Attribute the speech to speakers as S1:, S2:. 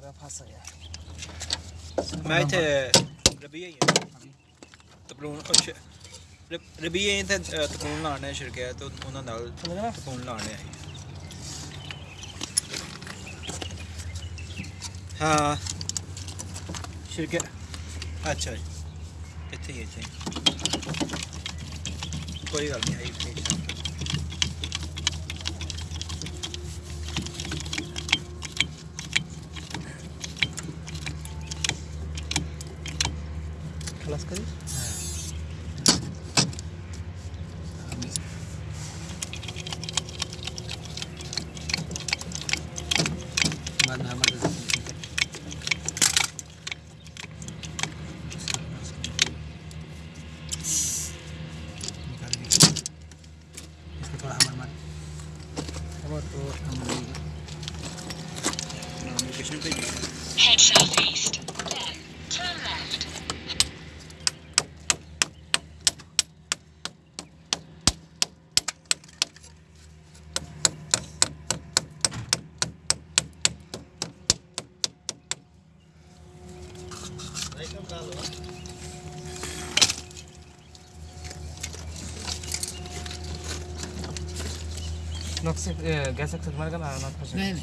S1: ਥੋੜਾ ਫਸ ਗਿਆ।
S2: ਮੈਂ ਇੱਥੇ ਰਬੀਆ ਹੀ ਤਪਲੂਨ ਅੱਛਾ ਰਬੀਆ ਇੱਥੇ ਤਪਲੂਨ ਲਾਣ ਆਇਆ ਸ਼ਿਰਕਿਆ ਤੇ ਉਹਨਾਂ ਨਾਲ ਤਪਲੂਨ ਲਾਣ ਆਇਆ ਹਾਂ। ਸ਼ਿਰਕਿਆ। ਅੱਛਾ ਇੱਥੇ ਹੀ ਇੱਥੇ ਕੋਈ ਗੱਲ ਨਹੀਂ ਆਈ
S3: ખલાસ કરી थोड़ा हमर मन
S1: और तो
S3: हम
S4: लोग नॉमिनेशन पे
S1: हेड साउथ ईस्ट نقص قاسك تتمرقم على
S3: ما تخشى